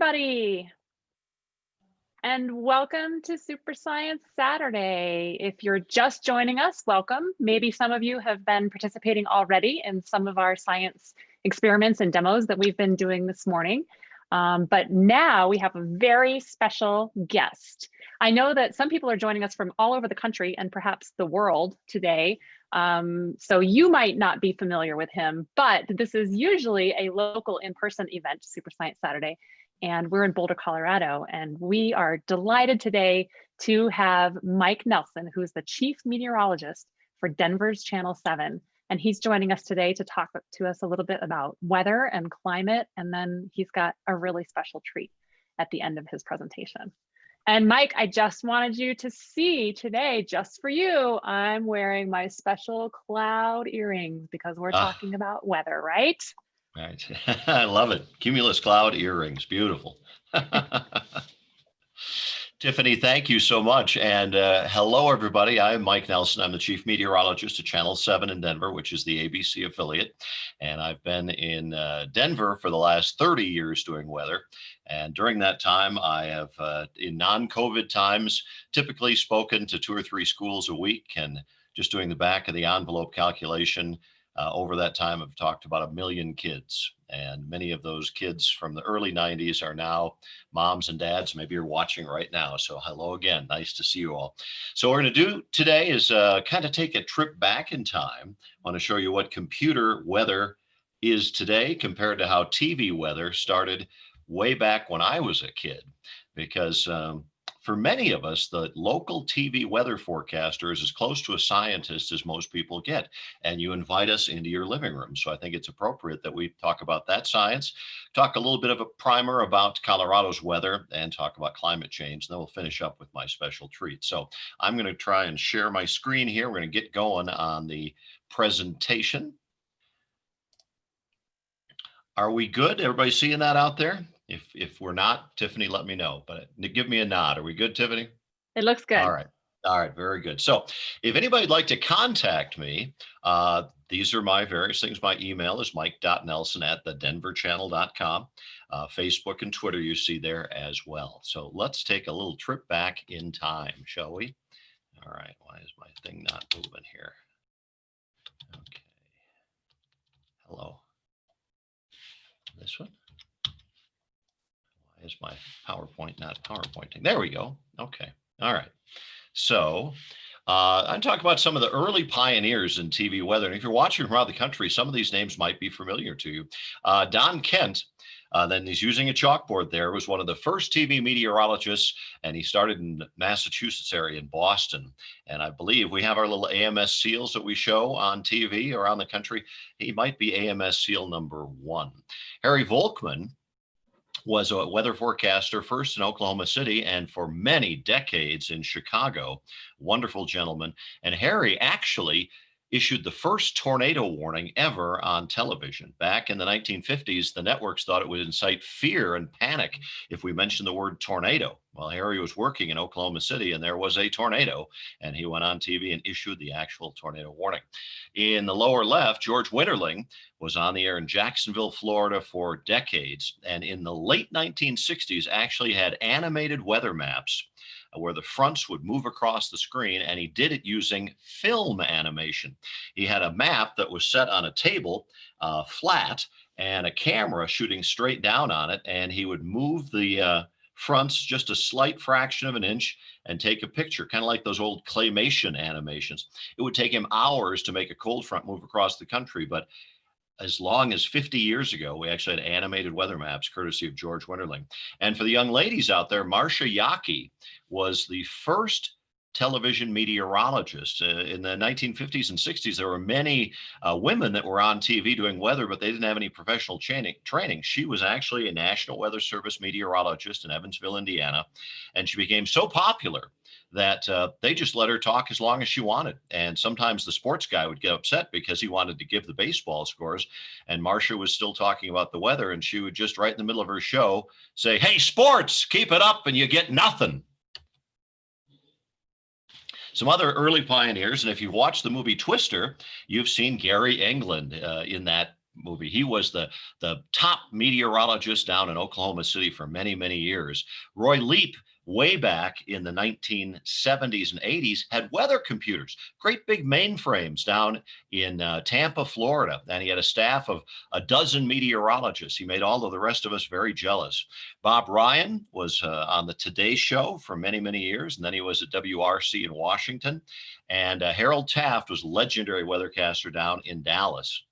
everybody. And welcome to Super Science Saturday. If you're just joining us, welcome. Maybe some of you have been participating already in some of our science experiments and demos that we've been doing this morning. Um, but now we have a very special guest. I know that some people are joining us from all over the country and perhaps the world today. Um, so you might not be familiar with him, but this is usually a local in-person event, Super Science Saturday, and we're in Boulder, Colorado. And we are delighted today to have Mike Nelson, who's the chief meteorologist for Denver's Channel 7. And he's joining us today to talk to us a little bit about weather and climate. And then he's got a really special treat at the end of his presentation. And Mike, I just wanted you to see today, just for you, I'm wearing my special cloud earrings because we're ah. talking about weather, right? Right. I love it. Cumulus cloud earrings. Beautiful. Tiffany, thank you so much. And uh, hello, everybody. I'm Mike Nelson. I'm the chief meteorologist at Channel 7 in Denver, which is the ABC affiliate. And I've been in uh, Denver for the last 30 years doing weather. And during that time, I have, uh, in non COVID times, typically spoken to two or three schools a week and just doing the back of the envelope calculation uh, over that time, I've talked about a million kids, and many of those kids from the early 90s are now moms and dads. Maybe you're watching right now. So, hello again. Nice to see you all. So, what we're going to do today is uh, kind of take a trip back in time. I want to show you what computer weather is today compared to how TV weather started way back when I was a kid. Because um, for many of us, the local TV weather forecaster is as close to a scientist as most people get. And you invite us into your living room. So I think it's appropriate that we talk about that science, talk a little bit of a primer about Colorado's weather, and talk about climate change. And then we'll finish up with my special treat. So I'm going to try and share my screen here. We're going to get going on the presentation. Are we good? Everybody seeing that out there? If if we're not, Tiffany, let me know. But give me a nod. Are we good, Tiffany? It looks good. All right. All right, very good. So if anybody'd like to contact me, uh, these are my various things. My email is mike.nelson at the denverchannel.com. Uh, Facebook and Twitter you see there as well. So let's take a little trip back in time, shall we? All right, why is my thing not moving here? Okay. Hello. This one? Is my PowerPoint not PowerPointing? There we go. Okay. All right. So uh, I'm talking about some of the early pioneers in TV weather. And if you're watching from around the country, some of these names might be familiar to you. Uh, Don Kent, uh, then he's using a chalkboard there, was one of the first TV meteorologists, and he started in Massachusetts area in Boston. And I believe we have our little AMS seals that we show on TV around the country. He might be AMS seal number one. Harry Volkman was a weather forecaster first in Oklahoma City and for many decades in Chicago. Wonderful gentleman. And Harry actually issued the first tornado warning ever on television. Back in the 1950s, the networks thought it would incite fear and panic if we mentioned the word tornado. Well, Harry was working in Oklahoma City and there was a tornado, and he went on TV and issued the actual tornado warning. In the lower left, George Winterling was on the air in Jacksonville, Florida for decades, and in the late 1960s actually had animated weather maps where the fronts would move across the screen, and he did it using film animation. He had a map that was set on a table uh, flat and a camera shooting straight down on it, and he would move the uh, fronts just a slight fraction of an inch and take a picture, kind of like those old claymation animations. It would take him hours to make a cold front move across the country, but as long as 50 years ago, we actually had animated weather maps courtesy of George Winterling. And for the young ladies out there, Marcia Yockey was the first television meteorologist. Uh, in the 1950s and 60s, there were many uh, women that were on TV doing weather, but they didn't have any professional training. training. She was actually a National Weather Service meteorologist in Evansville, Indiana, and she became so popular that uh, they just let her talk as long as she wanted. And sometimes the sports guy would get upset because he wanted to give the baseball scores. And Marcia was still talking about the weather, and she would just right in the middle of her show say, Hey, sports, keep it up, and you get nothing. Some other early pioneers, and if you watch the movie Twister, you've seen Gary England uh, in that movie. He was the, the top meteorologist down in Oklahoma City for many, many years. Roy Leep way back in the 1970s and 80s had weather computers, great big mainframes down in uh, Tampa, Florida. And he had a staff of a dozen meteorologists. He made all of the rest of us very jealous. Bob Ryan was uh, on the Today Show for many, many years, and then he was at WRC in Washington. And uh, Harold Taft was legendary weathercaster down in Dallas.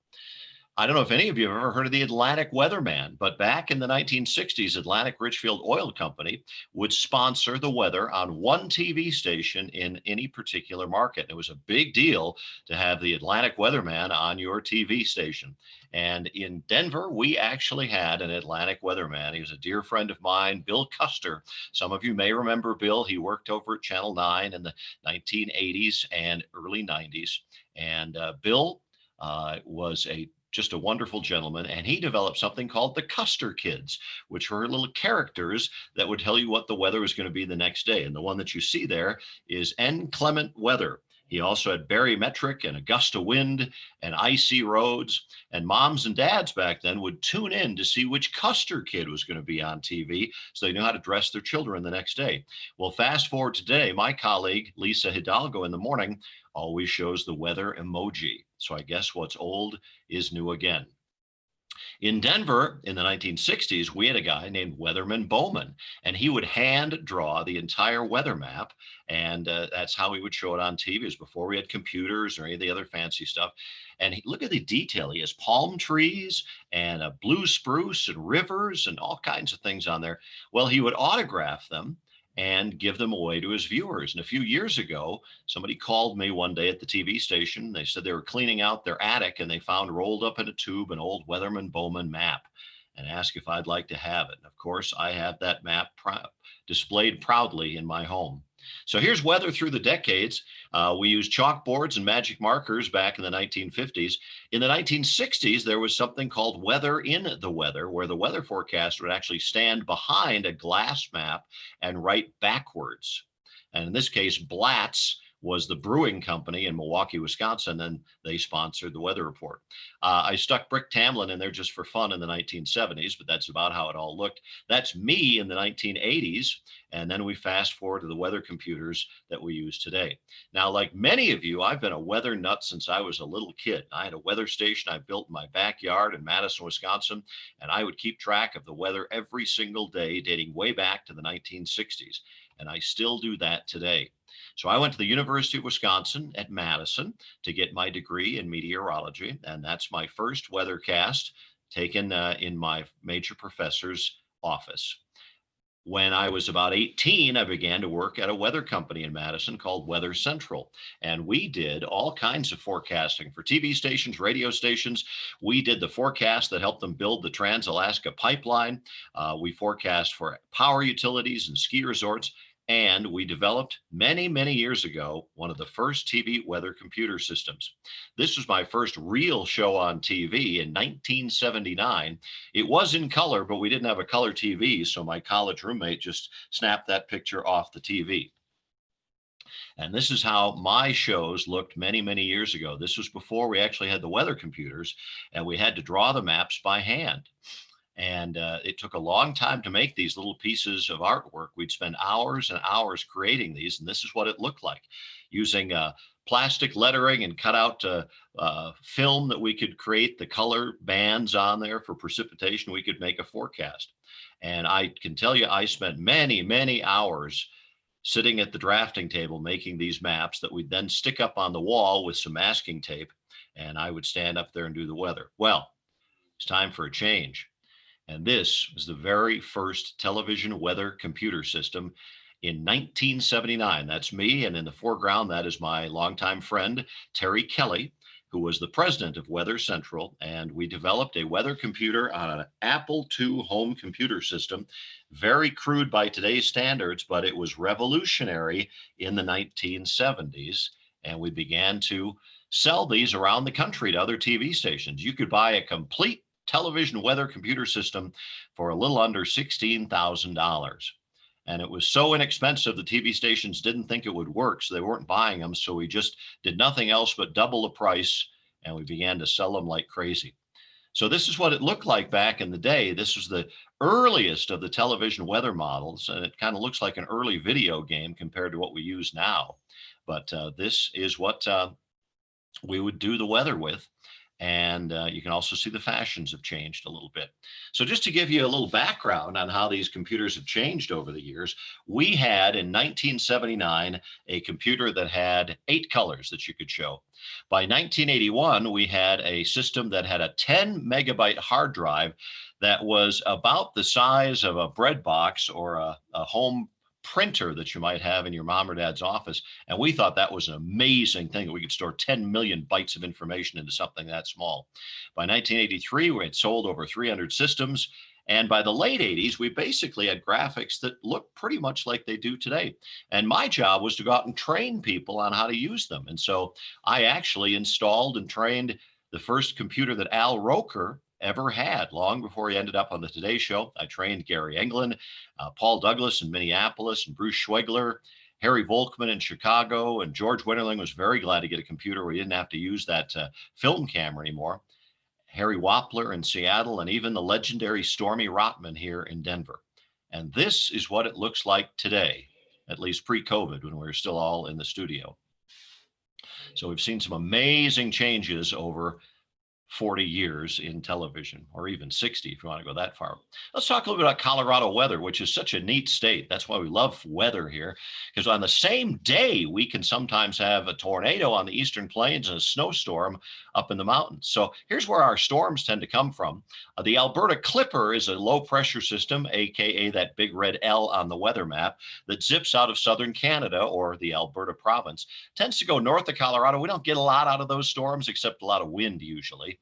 I don't know if any of you have ever heard of the Atlantic Weatherman, but back in the 1960s, Atlantic Richfield Oil Company would sponsor the weather on one TV station in any particular market. It was a big deal to have the Atlantic Weatherman on your TV station. And in Denver, we actually had an Atlantic weatherman. He was a dear friend of mine, Bill Custer. Some of you may remember Bill. He worked over at Channel 9 in the 1980s and early 90s. And uh, Bill uh, was a just a wonderful gentleman. And he developed something called the Custer Kids, which were little characters that would tell you what the weather was going to be the next day. And the one that you see there is inclement weather. He also had barometric and a gust of wind and icy roads. And moms and dads back then would tune in to see which Custer kid was going to be on TV so they knew how to dress their children the next day. Well, fast forward today, my colleague Lisa Hidalgo in the morning always shows the weather emoji. So I guess what's old is new again. In Denver in the 1960s, we had a guy named Weatherman Bowman, and he would hand draw the entire weather map. And uh, that's how he would show it on TV. It was before we had computers or any of the other fancy stuff. And he, look at the detail. He has palm trees and a blue spruce and rivers and all kinds of things on there. Well, he would autograph them and give them away to his viewers. And a few years ago, somebody called me one day at the TV station. They said they were cleaning out their attic and they found rolled up in a tube an old Weatherman Bowman map and asked if I'd like to have it. And of course, I have that map pr displayed proudly in my home. So here's weather through the decades. Uh, we used chalkboards and magic markers back in the 1950s. In the 1960s, there was something called weather in the weather, where the weather forecast would actually stand behind a glass map and write backwards. And in this case, Blatz was the brewing company in Milwaukee, Wisconsin, and they sponsored the weather report. Uh, I stuck Brick Tamland in there just for fun in the 1970s, but that's about how it all looked. That's me in the 1980s, and then we fast forward to the weather computers that we use today. Now, like many of you, I've been a weather nut since I was a little kid. I had a weather station I built in my backyard in Madison, Wisconsin, and I would keep track of the weather every single day dating way back to the 1960s. And I still do that today. So I went to the University of Wisconsin at Madison to get my degree in meteorology. And that's my first weathercast taken uh, in my major professor's office. When I was about 18, I began to work at a weather company in Madison called Weather Central. And we did all kinds of forecasting for TV stations, radio stations. We did the forecast that helped them build the Trans Alaska pipeline. Uh, we forecast for power utilities and ski resorts. And we developed many, many years ago, one of the first TV weather computer systems. This was my first real show on TV in 1979. It was in color, but we didn't have a color TV. So my college roommate just snapped that picture off the TV. And this is how my shows looked many, many years ago. This was before we actually had the weather computers and we had to draw the maps by hand. And uh, it took a long time to make these little pieces of artwork. We'd spend hours and hours creating these, and this is what it looked like using uh, plastic lettering and cut out uh, uh, film that we could create the color bands on there for precipitation. We could make a forecast. And I can tell you, I spent many, many hours sitting at the drafting table making these maps that we'd then stick up on the wall with some masking tape. And I would stand up there and do the weather. Well, it's time for a change. And this was the very first television weather computer system in 1979. That's me. And in the foreground, that is my longtime friend, Terry Kelly, who was the president of Weather Central. And we developed a weather computer on an Apple II home computer system. Very crude by today's standards, but it was revolutionary in the 1970s. And we began to sell these around the country to other TV stations. You could buy a complete television weather computer system for a little under $16,000. And it was so inexpensive, the TV stations didn't think it would work, so they weren't buying them. So we just did nothing else but double the price and we began to sell them like crazy. So this is what it looked like back in the day. This was the earliest of the television weather models, and it kind of looks like an early video game compared to what we use now. But uh, this is what uh, we would do the weather with. And uh, you can also see the fashions have changed a little bit. So just to give you a little background on how these computers have changed over the years, we had in 1979 a computer that had eight colors that you could show. By 1981, we had a system that had a 10 megabyte hard drive that was about the size of a bread box or a, a home printer that you might have in your mom or dad's office. And we thought that was an amazing thing that we could store 10 million bytes of information into something that small. By 1983, we had sold over 300 systems. And by the late 80s, we basically had graphics that looked pretty much like they do today. And my job was to go out and train people on how to use them. And so I actually installed and trained the first computer that Al Roker ever had long before he ended up on the Today Show. I trained Gary England, uh, Paul Douglas in Minneapolis, and Bruce Schwoegler, Harry Volkman in Chicago, and George Winterling was very glad to get a computer where he didn't have to use that uh, film camera anymore. Harry Wappler in Seattle, and even the legendary Stormy Rottman here in Denver. And this is what it looks like today, at least pre-COVID when we were still all in the studio. So we've seen some amazing changes over 40 years in television, or even 60 if you want to go that far. Let's talk a little bit about Colorado weather, which is such a neat state. That's why we love weather here, because on the same day, we can sometimes have a tornado on the eastern plains and a snowstorm up in the mountains. So here's where our storms tend to come from. Uh, the Alberta Clipper is a low pressure system, AKA that big red L on the weather map, that zips out of southern Canada or the Alberta province. Tends to go north of Colorado. We don't get a lot out of those storms, except a lot of wind usually.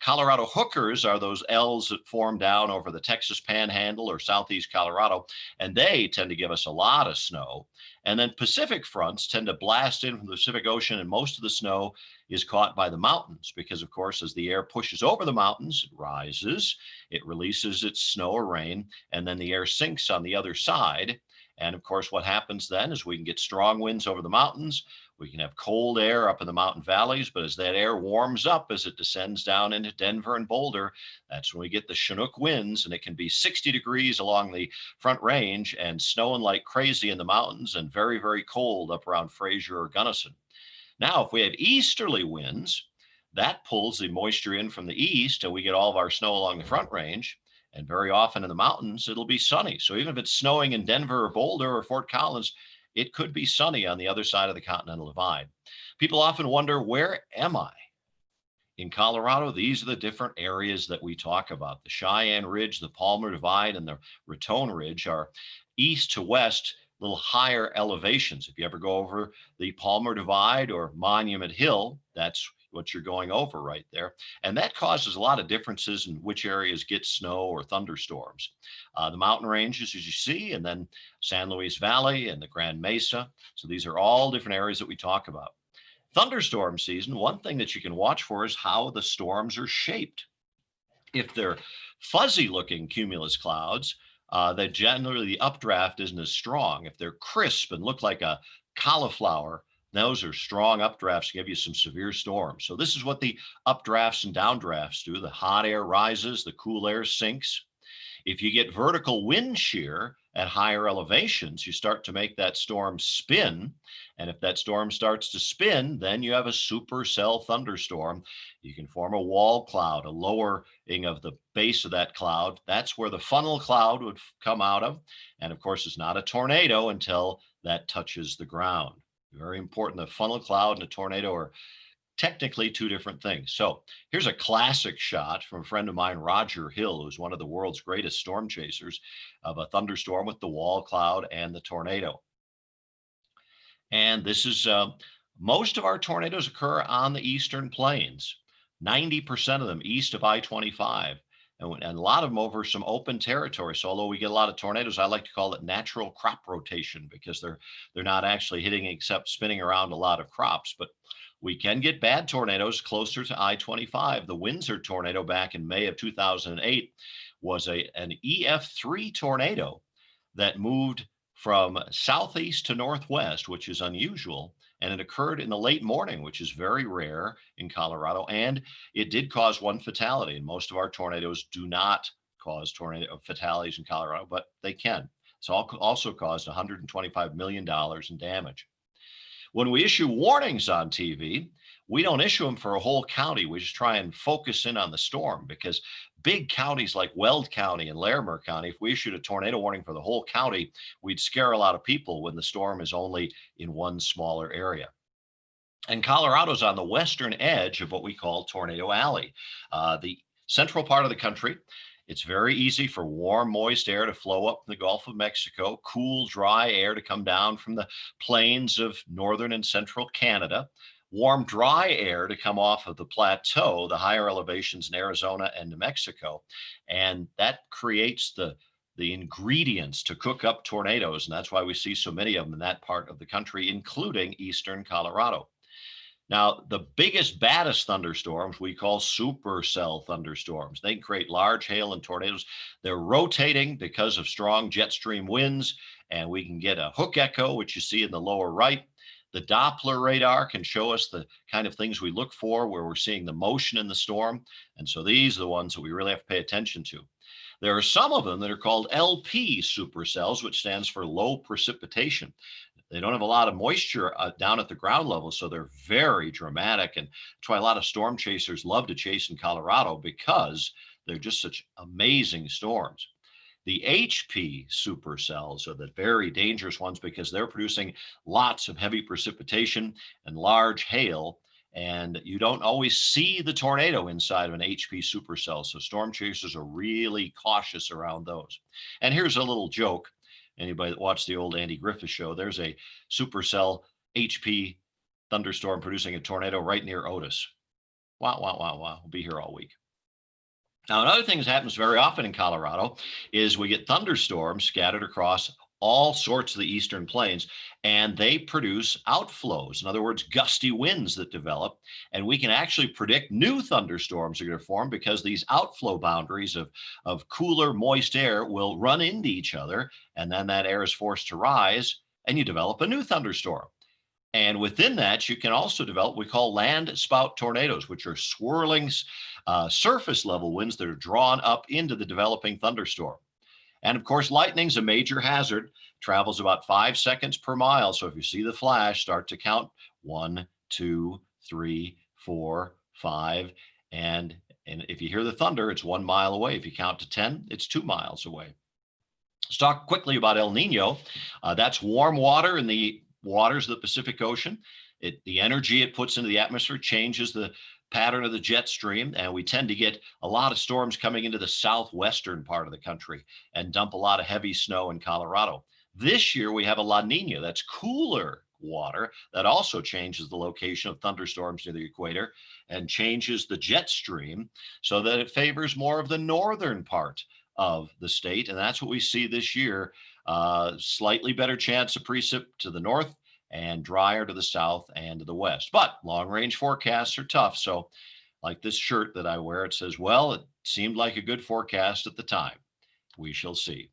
Colorado hookers are those L's that form down over the Texas panhandle or southeast Colorado, and they tend to give us a lot of snow. And then Pacific fronts tend to blast in from the Pacific Ocean, and most of the snow is caught by the mountains because, of course, as the air pushes over the mountains, it rises, it releases its snow or rain, and then the air sinks on the other side. And of course, what happens then is we can get strong winds over the mountains. We can have cold air up in the mountain valleys, but as that air warms up as it descends down into Denver and Boulder, that's when we get the Chinook winds, and it can be 60 degrees along the front range and snowing like crazy in the mountains and very, very cold up around Fraser or Gunnison. Now, if we have easterly winds, that pulls the moisture in from the east, and we get all of our snow along the front range. And very often in the mountains, it'll be sunny. So even if it's snowing in Denver or Boulder or Fort Collins, it could be sunny on the other side of the Continental Divide. People often wonder, where am I? In Colorado, these are the different areas that we talk about. The Cheyenne Ridge, the Palmer Divide, and the Raton Ridge are east to west, little higher elevations. If you ever go over the Palmer Divide or Monument Hill, that's what you're going over right there. And that causes a lot of differences in which areas get snow or thunderstorms. Uh, the mountain ranges, as you see, and then San Luis Valley and the Grand Mesa. So these are all different areas that we talk about. Thunderstorm season, one thing that you can watch for is how the storms are shaped. If they're fuzzy looking cumulus clouds, uh, that generally the updraft isn't as strong. If they're crisp and look like a cauliflower, those are strong updrafts, give you some severe storms. So this is what the updrafts and downdrafts do. The hot air rises, the cool air sinks. If you get vertical wind shear at higher elevations, you start to make that storm spin. And if that storm starts to spin, then you have a supercell thunderstorm. You can form a wall cloud, a lowering of the base of that cloud. That's where the funnel cloud would come out of. And of course, it's not a tornado until that touches the ground. Very important. The funnel cloud and a tornado are technically two different things. So here's a classic shot from a friend of mine, Roger Hill, who's one of the world's greatest storm chasers of a thunderstorm with the wall cloud and the tornado. And this is uh, most of our tornadoes occur on the eastern plains, 90% of them east of I-25 and, and a lot of them over some open territory. So although we get a lot of tornadoes, I like to call it natural crop rotation because they're they're not actually hitting except spinning around a lot of crops. But we can get bad tornadoes closer to I-25. The Windsor tornado back in May of 2008 was a an EF3 tornado that moved from southeast to northwest, which is unusual, and it occurred in the late morning, which is very rare in Colorado. And it did cause one fatality. And most of our tornadoes do not cause tornado fatalities in Colorado, but they can. It's also caused $125 million in damage. When we issue warnings on TV, we don't issue them for a whole county. We just try and focus in on the storm because big counties like Weld County and Larimer County, if we issued a tornado warning for the whole county, we'd scare a lot of people when the storm is only in one smaller area. And Colorado's on the western edge of what we call Tornado Alley. Uh, the central part of the country it's very easy for warm, moist air to flow up from the Gulf of Mexico, cool, dry air to come down from the plains of northern and central Canada, warm, dry air to come off of the plateau, the higher elevations in Arizona and New Mexico. And that creates the the ingredients to cook up tornadoes. And that's why we see so many of them in that part of the country, including eastern Colorado. Now, the biggest, baddest thunderstorms we call supercell thunderstorms. They create large hail and tornadoes. They're rotating because of strong jet stream winds, and we can get a hook echo, which you see in the lower right. The Doppler radar can show us the kind of things we look for where we're seeing the motion in the storm. And so these are the ones that we really have to pay attention to. There are some of them that are called LP supercells, which stands for low precipitation. They don't have a lot of moisture uh, down at the ground level, so they're very dramatic. And that's why a lot of storm chasers love to chase in Colorado because they're just such amazing storms. The HP supercells are the very dangerous ones because they're producing lots of heavy precipitation and large hail. And you don't always see the tornado inside of an HP supercell. So storm chasers are really cautious around those. And here's a little joke anybody that watched the old Andy Griffith show, there's a supercell HP thunderstorm producing a tornado right near Otis. Wow, wow, wow, wow. We'll be here all week. Now, another thing that happens very often in Colorado is we get thunderstorms scattered across all sorts of the eastern plains and they produce outflows in other words gusty winds that develop and we can actually predict new thunderstorms are going to form because these outflow boundaries of of cooler moist air will run into each other and then that air is forced to rise and you develop a new thunderstorm and within that, you can also develop what we call land spout tornadoes, which are swirling uh, surface level winds that are drawn up into the developing thunderstorm. And of course, lightning's a major hazard, travels about five seconds per mile. So if you see the flash, start to count one, two, three, four, five. And, and if you hear the thunder, it's one mile away. If you count to 10, it's two miles away. Let's talk quickly about El Nino. Uh, that's warm water in the waters of the Pacific Ocean. It, the energy it puts into the atmosphere changes the pattern of the jet stream, and we tend to get a lot of storms coming into the southwestern part of the country and dump a lot of heavy snow in Colorado. This year we have a La Nina that's cooler water that also changes the location of thunderstorms near the equator and changes the jet stream so that it favors more of the northern part of the state. And that's what we see this year. Uh, slightly better chance of precip to the north and drier to the south and to the west. But long range forecasts are tough. So, like this shirt that I wear, it says, Well, it seemed like a good forecast at the time. We shall see.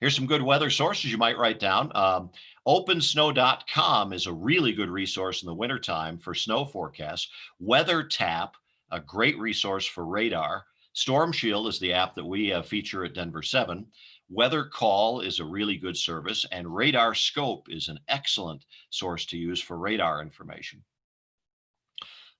Here's some good weather sources you might write down. Um, OpenSnow.com is a really good resource in the wintertime for snow forecasts. WeatherTap, a great resource for radar. Storm Shield is the app that we uh, feature at Denver 7. Weather Call is a really good service, and Radar Scope is an excellent source to use for radar information.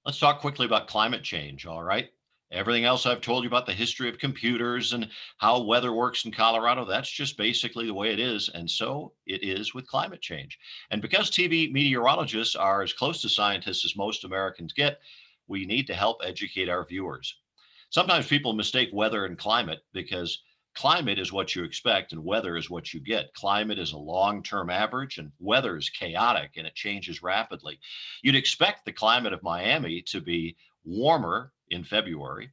Let's talk quickly about climate change, all right? Everything else I've told you about the history of computers and how weather works in Colorado, that's just basically the way it is. And so it is with climate change. And because TV meteorologists are as close to scientists as most Americans get, we need to help educate our viewers. Sometimes people mistake weather and climate because climate is what you expect and weather is what you get. Climate is a long-term average and weather is chaotic and it changes rapidly. You'd expect the climate of Miami to be warmer in February,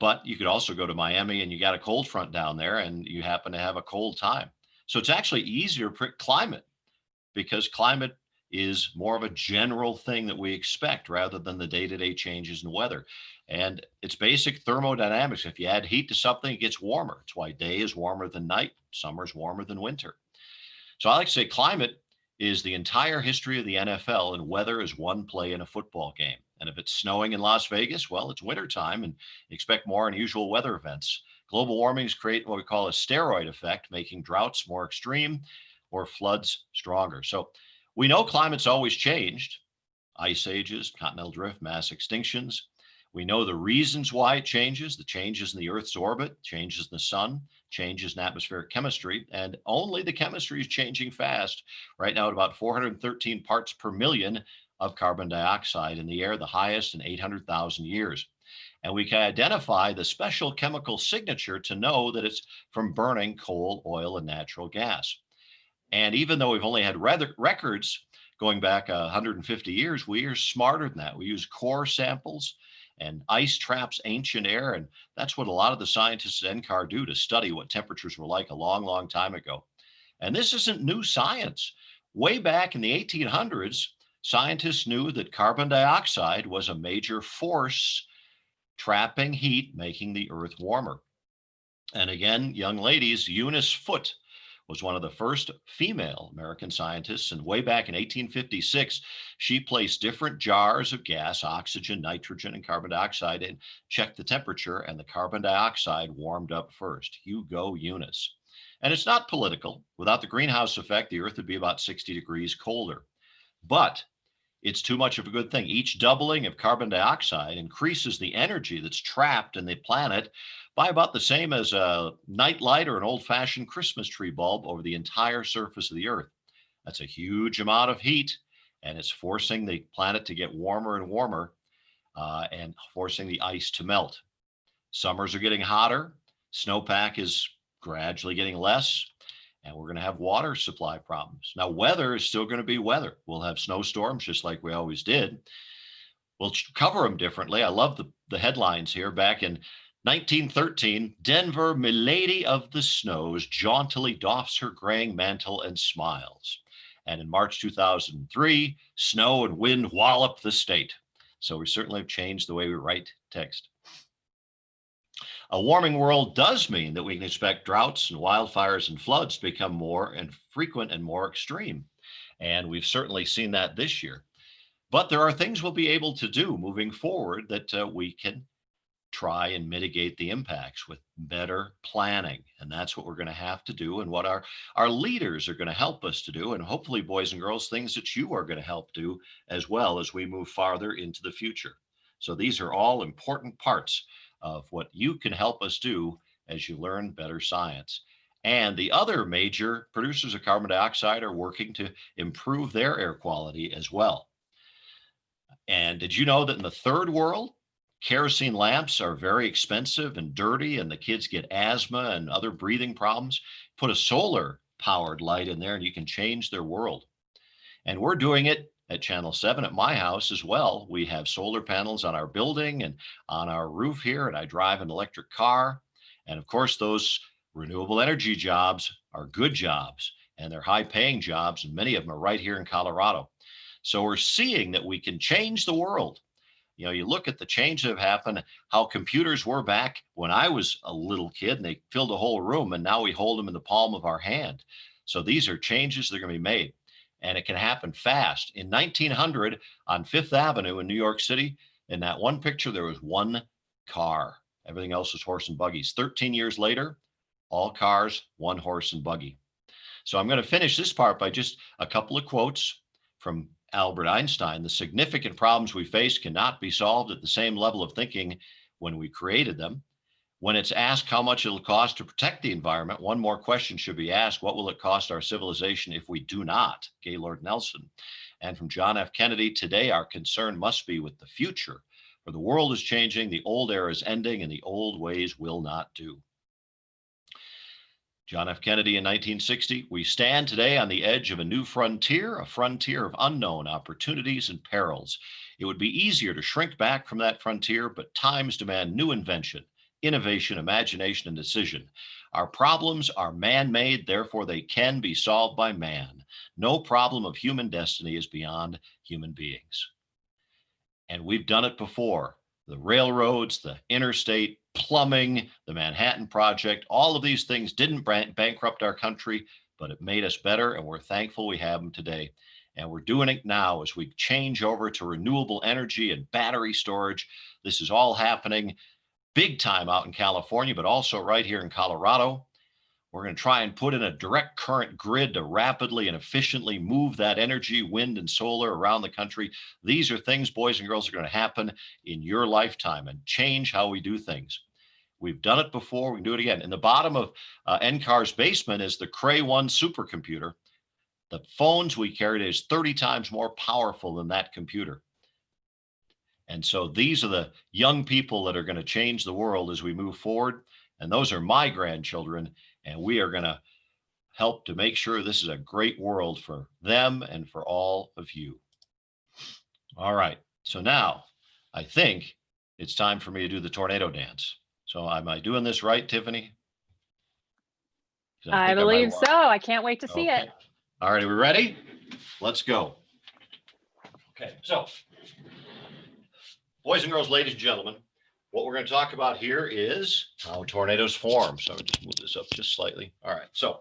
but you could also go to Miami and you got a cold front down there and you happen to have a cold time. So it's actually easier climate because climate is more of a general thing that we expect rather than the day-to-day -day changes in weather. And it's basic thermodynamics. If you add heat to something, it gets warmer. It's why day is warmer than night, summer is warmer than winter. So I like to say climate is the entire history of the NFL, and weather is one play in a football game. And if it's snowing in Las Vegas, well, it's wintertime and expect more unusual weather events. Global warmings create what we call a steroid effect, making droughts more extreme or floods stronger. So we know climate's always changed ice ages, continental drift, mass extinctions. We know the reasons why it changes, the changes in the Earth's orbit, changes in the sun, changes in atmospheric chemistry, and only the chemistry is changing fast. Right now at about 413 parts per million of carbon dioxide in the air, the highest in 800,000 years. And we can identify the special chemical signature to know that it's from burning coal, oil, and natural gas. And even though we've only had records going back uh, 150 years, we are smarter than that. We use core samples and ice traps ancient air. And that's what a lot of the scientists at NCAR do to study what temperatures were like a long, long time ago. And this isn't new science. Way back in the 1800s, scientists knew that carbon dioxide was a major force trapping heat, making the earth warmer. And again, young ladies, Eunice Foote was one of the first female American scientists. And way back in 1856, she placed different jars of gas, oxygen, nitrogen, and carbon dioxide, and checked the temperature, and the carbon dioxide warmed up first. Hugo Eunice. And it's not political. Without the greenhouse effect, the Earth would be about 60 degrees colder. But it's too much of a good thing. Each doubling of carbon dioxide increases the energy that's trapped in the planet by about the same as a night light or an old fashioned Christmas tree bulb over the entire surface of the earth. That's a huge amount of heat and it's forcing the planet to get warmer and warmer uh, and forcing the ice to melt. Summers are getting hotter. Snowpack is gradually getting less and we're going to have water supply problems. Now, weather is still going to be weather. We'll have snowstorms just like we always did. We'll cover them differently. I love the, the headlines here. Back in 1913, Denver, milady of the snows, jauntily doffs her graying mantle and smiles. And in March 2003, snow and wind wallop the state. So we certainly have changed the way we write text. A warming world does mean that we can expect droughts and wildfires and floods to become more and frequent and more extreme. And we've certainly seen that this year. But there are things we'll be able to do moving forward that uh, we can try and mitigate the impacts with better planning. And that's what we're going to have to do and what our, our leaders are going to help us to do. And hopefully, boys and girls, things that you are going to help do as well as we move farther into the future. So these are all important parts of what you can help us do as you learn better science. And the other major producers of carbon dioxide are working to improve their air quality as well. And did you know that in the third world, kerosene lamps are very expensive and dirty and the kids get asthma and other breathing problems. Put a solar powered light in there and you can change their world. And we're doing it at channel 7 at my house as well. We have solar panels on our building and on our roof here and i drive an electric car. And of course those renewable energy jobs are good jobs and they're high paying jobs and many of them are right here in colorado. So we're seeing that we can change the world you know, you look at the change that have happened, how computers were back when I was a little kid and they filled a whole room and now we hold them in the palm of our hand. So these are changes that are going to be made and it can happen fast. In 1900 on Fifth Avenue in New York City, in that one picture, there was one car. Everything else was horse and buggies. 13 years later, all cars, one horse and buggy. So I'm going to finish this part by just a couple of quotes from Albert Einstein, the significant problems we face cannot be solved at the same level of thinking when we created them. When it's asked how much it'll cost to protect the environment, one more question should be asked, what will it cost our civilization if we do not? Gaylord Nelson. And from John F. Kennedy, today our concern must be with the future, for the world is changing, the old era is ending, and the old ways will not do. John F. Kennedy in 1960, we stand today on the edge of a new frontier, a frontier of unknown opportunities and perils. It would be easier to shrink back from that frontier, but times demand new invention, innovation, imagination, and decision. Our problems are man made, therefore, they can be solved by man. No problem of human destiny is beyond human beings. And we've done it before the railroads, the interstate, plumbing, the Manhattan Project, all of these things didn't bankrupt our country, but it made us better and we're thankful we have them today. And we're doing it now as we change over to renewable energy and battery storage. This is all happening big time out in California, but also right here in Colorado. We're going to try and put in a direct current grid to rapidly and efficiently move that energy, wind and solar around the country. These are things, boys and girls, are going to happen in your lifetime and change how we do things. We've done it before. We can do it again. In the bottom of uh, NCAR's basement is the Cray One supercomputer. The phones we carried is 30 times more powerful than that computer. And so these are the young people that are going to change the world as we move forward. And those are my grandchildren. And we are going to help to make sure this is a great world for them and for all of you. All right. So now I think it's time for me to do the tornado dance. So am I doing this right, Tiffany? I might believe want- so. I can't wait to see it. All right, are we ready? Let's go. Okay, so boys and girls, ladies and gentlemen, what we're going to talk about here is how tornadoes form. So I'll just move this up just slightly. All right, so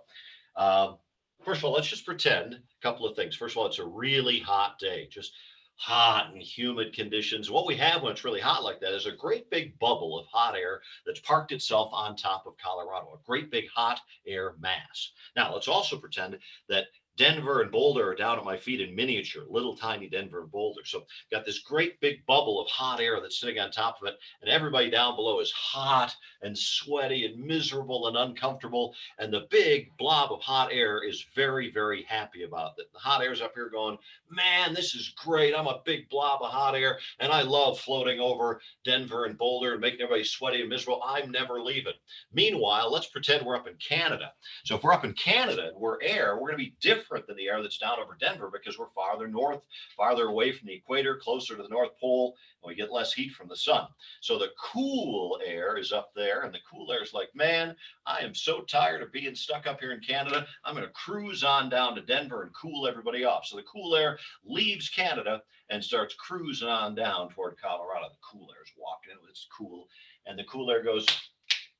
um, first of all, let's just pretend a couple of things. First of all, it's a really hot day, just hot and humid conditions. What we have when it's really hot like that is a great big bubble of hot air that's parked itself on top of Colorado, a great big hot air mass. Now, let's also pretend that Denver and Boulder are down at my feet in miniature, little tiny Denver and Boulder. So got this great big bubble of hot air that's sitting on top of it, and everybody down below is hot and sweaty and miserable and uncomfortable. And the big blob of hot air is very, very happy about it. The hot air's up here going, man, this is great. I'm a big blob of hot air, and I love floating over Denver and Boulder and making everybody sweaty and miserable. I'm never leaving. Meanwhile, let's pretend we're up in Canada. So if we're up in Canada and we're air, we're going to be different than the air that's down over Denver because we're farther north, farther away from the equator, closer to the North Pole, and we get less heat from the sun. So the cool air is up there, and the cool air is like, man, I am so tired of being stuck up here in Canada. I'm going to cruise on down to Denver and cool everybody off. So the cool air leaves Canada and starts cruising on down toward Colorado. The cool air is walking in, it's cool, and the cool air goes,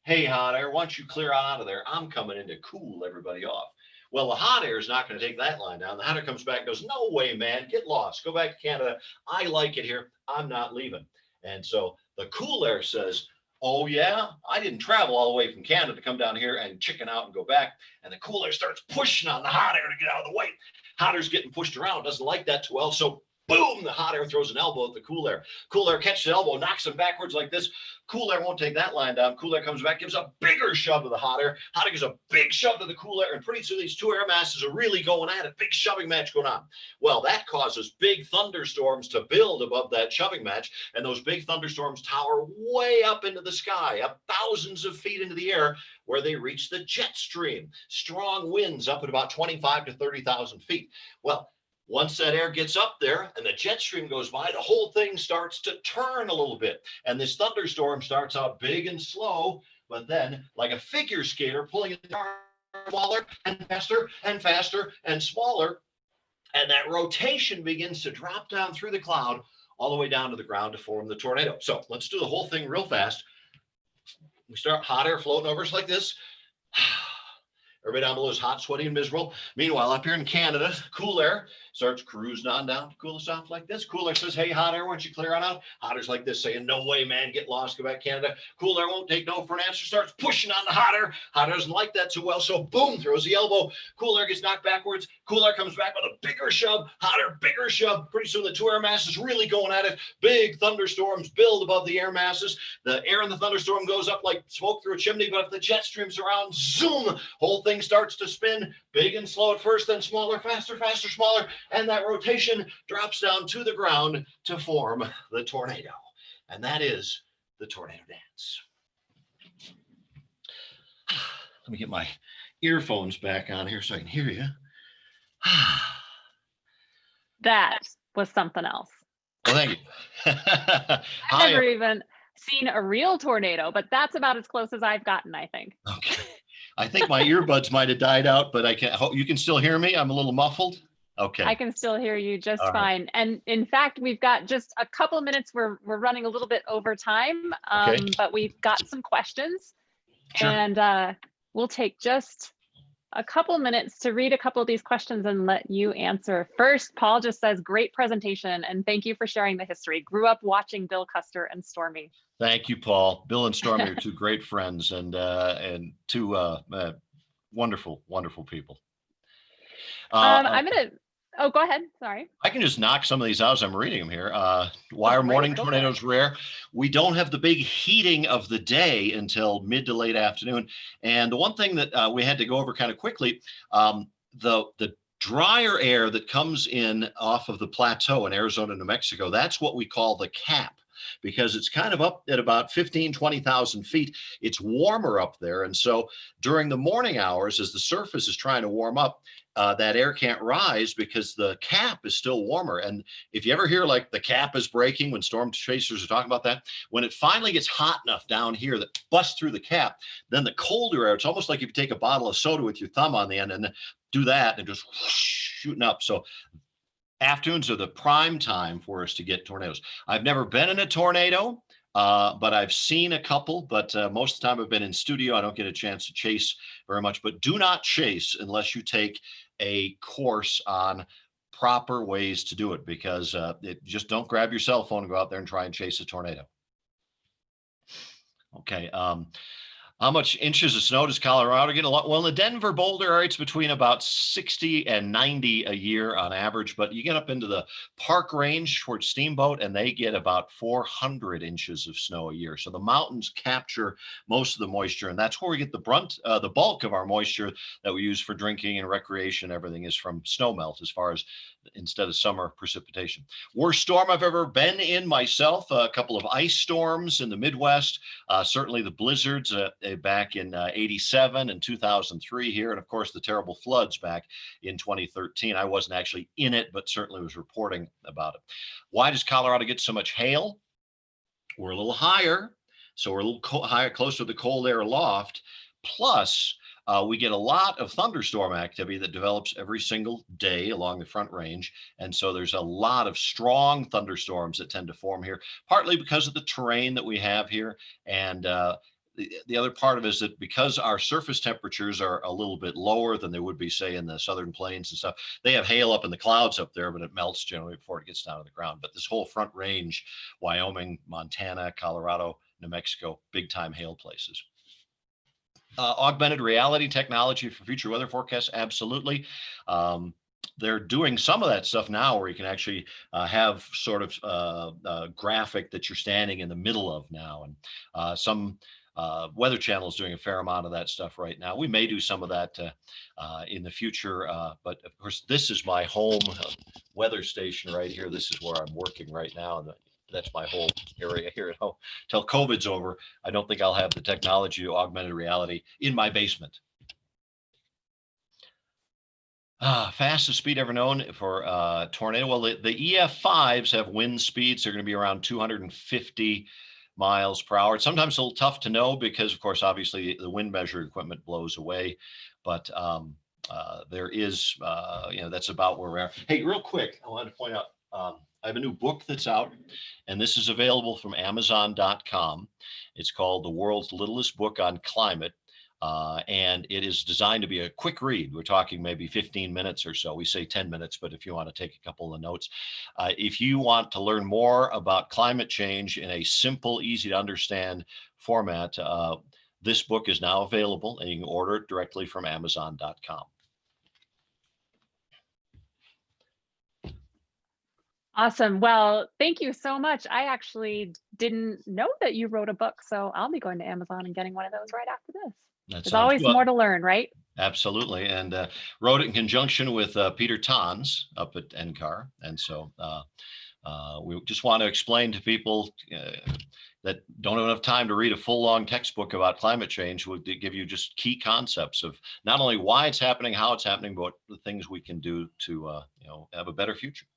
hey, hot air, don't you clear out of there? I'm coming in to cool everybody off. Well, the hot air is not going to take that line down. The air comes back goes, no way, man, get lost. Go back to Canada. I like it here. I'm not leaving. And so the cool air says, oh, yeah, I didn't travel all the way from Canada to come down here and chicken out and go back. And the cool air starts pushing on the hot air to get out of the way. Hot air's getting pushed around, doesn't like that too well. So boom, the hot air throws an elbow at the cool air. Cool air catches the elbow, knocks him backwards like this. Cool air won't take that line down. Cool air comes back, gives a bigger shove to the hot air. Hot air gives a big shove to the cool air, and pretty soon these two air masses are really going at it. Big shoving match going on. Well, that causes big thunderstorms to build above that shoving match, and those big thunderstorms tower way up into the sky, up thousands of feet into the air, where they reach the jet stream. Strong winds up at about 25 to 30,000 feet. Well, once that air gets up there and the jet stream goes by, the whole thing starts to turn a little bit. And this thunderstorm starts out big and slow, but then like a figure skater pulling it smaller and faster and faster and smaller. And that rotation begins to drop down through the cloud all the way down to the ground to form the tornado. So let's do the whole thing real fast. We start hot air floating over us like this. Everybody down below is hot, sweaty, and miserable. Meanwhile, up here in Canada, cool air starts cruising on down to cool us off like this. Cool air says, hey, hot air, why don't you clear on out? Hot air's like this, saying, no way, man, get lost, go back Canada. Cool air won't take no for an answer, starts pushing on the hot air. Hot air doesn't like that too well, so boom, throws the elbow. Cool air gets knocked backwards. Cool air comes back with a bigger shove. Hot air, bigger shove. Pretty soon the two air masses really going at it. Big thunderstorms build above the air masses. The air in the thunderstorm goes up like smoke through a chimney, but if the jet streams around, zoom, whole thing starts to spin, big and slow at first, then smaller, faster, faster, smaller, and that rotation drops down to the ground to form the tornado. And that is the tornado dance. Let me get my earphones back on here so I can hear you. That was something else. Well, thank you. I've never even seen a real tornado, but that's about as close as I've gotten, I think. Okay. I think my earbuds might have died out, but I can, hope you can still hear me. I'm a little muffled. Okay. I can still hear you just All right. fine. And in fact, we've got just a couple minutes. We're we're running a little bit over time, um, Okay. but we've got some questions, Sure. and uh, we'll take just a couple minutes to read a couple of these questions and let you answer. First, Paul just says, great presentation and thank you for sharing the history. Grew up watching Bill Custer and Stormy. Thank you, Paul. Bill and Stormy are two great friends and uh, and two uh, uh, wonderful, wonderful people. Uh, Um, uh, I'm gonna, oh, go ahead, sorry. I can just knock some of these out as I'm reading them here. Uh, why are morning Go for it. tornadoes rare? We don't have the big heating of the day until mid to late afternoon. And the one thing that uh, we had to go over kind of quickly, um, the the drier air that comes in off of the plateau in Arizona, New Mexico, that's what we call the cap because it's kind of up at about 15, 20,000 feet. It's warmer up there. And so during the morning hours, as the surface is trying to warm up, uh, that air can't rise because the cap is still warmer. And if you ever hear like the cap is breaking when storm chasers are talking about that, when it finally gets hot enough down here that busts through the cap, then the colder air, it's almost like if you take a bottle of soda with your thumb on the end and do that and just whoosh, shooting up. So afternoons are the prime time for us to get tornadoes. I've never been in a tornado, uh, but I've seen a couple. But uh, most of the time I've been in studio. I don't get a chance to chase very much. But do not chase unless you take a course on proper ways to do it because uh, it, just don't grab your cell phone and go out there and try and chase a tornado. Okay. Um, how much inches of snow does Colorado get? A lot. Well, in the Denver Boulder area, it's between about 60 and 90 a year on average. But you get up into the Park Range towards Steamboat, and they get about 400 inches of snow a year. So the mountains capture most of the moisture, and that's where we get the brunt, uh, the bulk of our moisture that we use for drinking and recreation. Everything is from snow melt, as far as instead of summer precipitation. Worst storm I've ever been in myself. A couple of ice storms in the Midwest. Uh, certainly the blizzards uh, uh, back in uh, 87 and 2003 here. And of course, the terrible floods back in 2013. I wasn't actually in it, but certainly was reporting about it. Why does Colorado get so much hail? We're a little higher. So we're a little higher, closer to the cold air loft. Plus, uh, we get a lot of thunderstorm activity that develops every single day along the front range. And so there's a lot of strong thunderstorms that tend to form here, partly because of the terrain that we have here. And uh, the, the other part of it is that because our surface temperatures are a little bit lower than they would be, say, in the southern plains and stuff, they have hail up in the clouds up there, but it melts generally before it gets down to the ground. But this whole front range, Wyoming, Montana, Colorado, New Mexico, big time hail places. Uh, augmented reality technology for future weather forecasts, absolutely. Um, they're doing some of that stuff now where you can actually uh, have sort of uh, uh, graphic that you're standing in the middle of now. And uh, some uh, Weather Channel is doing a fair amount of that stuff right now. We may do some of that uh, in the future, but of course, this is my home weather station right here. This is where I'm working right now. That's my whole area here at home. Till COVID's over, I don't think I'll have the technology to augmented reality in my basement. Ah, fastest speed ever known for uh, tornado. Well, the, the EF5s have wind speeds. They're going to be around 250 miles per hour. It's sometimes a little tough to know because, of course, obviously the wind measure equipment blows away. But um, uh, there is, uh, you know, that's about where we're at. Hey, real quick, I wanted to point out um, I have a new book that's out, and this is available from Amazon.com. It's called The World's Littlest Book on Climate. Uh, and it is designed to be a quick read. We're talking maybe 15 minutes or so. We say 10 minutes, but if you want to take a couple of notes, uh, if you want to learn more about climate change in a simple, easy to understand format, uh, this book is now available and you can order it directly from Amazon.com. Awesome. Well, thank you so much. I actually didn't know that you wrote a book, so I'll be going to Amazon and getting one of those right after this. That There's always good. more to learn, right? Absolutely, and uh, wrote it in conjunction with uh, Pieter Tans up at NCAR, and so uh, uh, we just want to explain to people uh, that don't have enough time to read a full long textbook about climate change. We'll give you just key concepts of not only why it's happening, how it's happening, but the things we can do to uh, you know have a better future.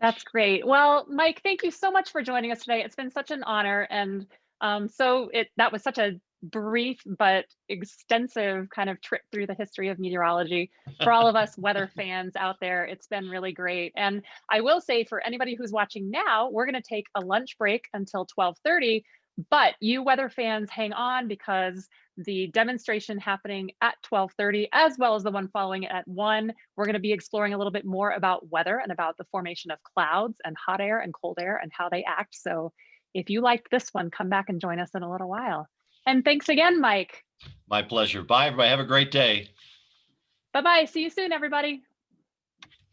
That's great. Well, Mike, thank you so much for joining us today. It's been such an honor. And um, so it that was such a brief but extensive kind of trip through the history of meteorology for all of us weather fans out there. It's been really great. And I will say for anybody who's watching now, we're going to take a lunch break until 1230. But you weather fans hang on because the demonstration happening at 12:30 as well as the one following it at 1, we're going to be exploring a little bit more about weather and about the formation of clouds and hot air and cold air and how they act. So if you liked this one, come back and join us in a little while. And thanks again, Mike. My pleasure. Bye, everybody. Have a great day. Bye-bye. See you soon, everybody.